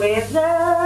forever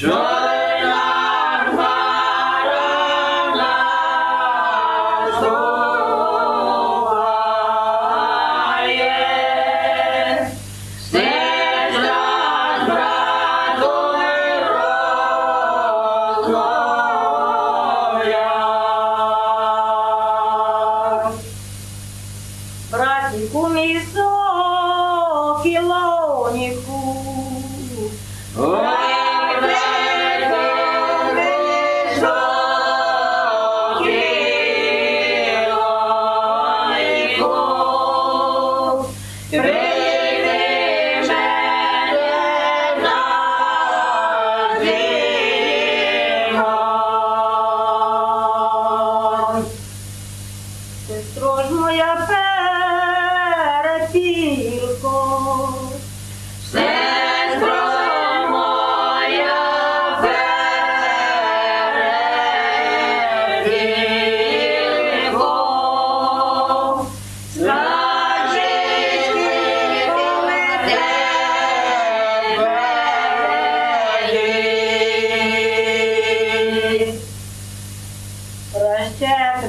John. сестро ж моя перепілко. Сестро моя перепілко. Скажи, ти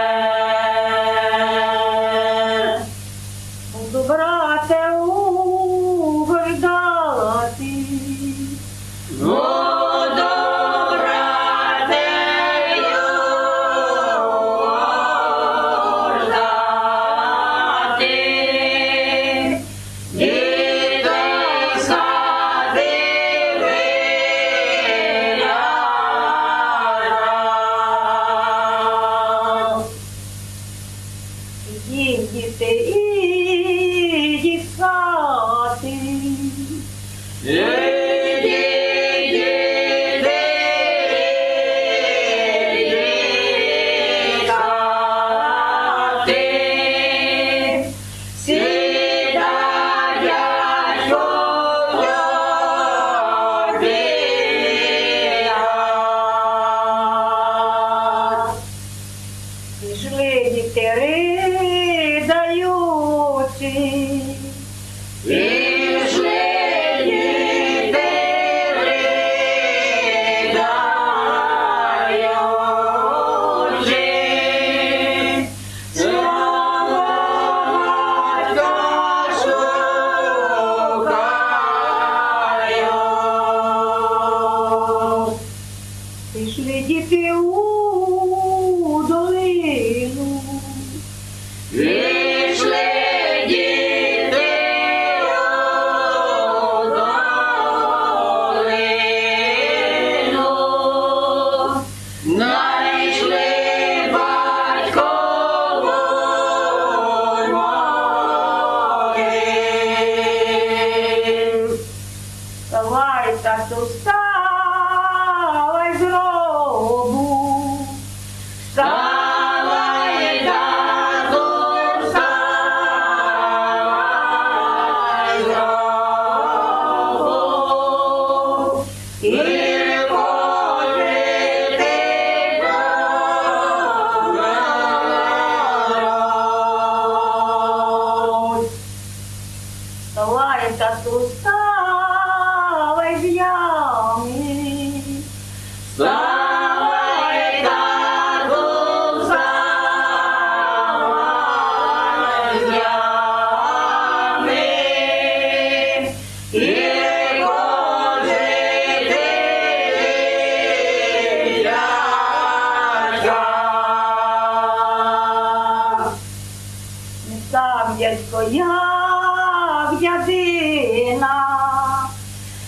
Jadina.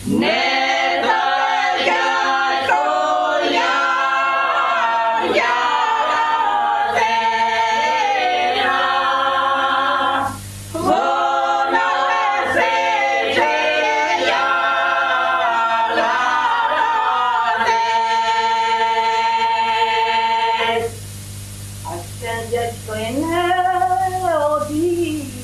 Ne I've been just going, oh, dear.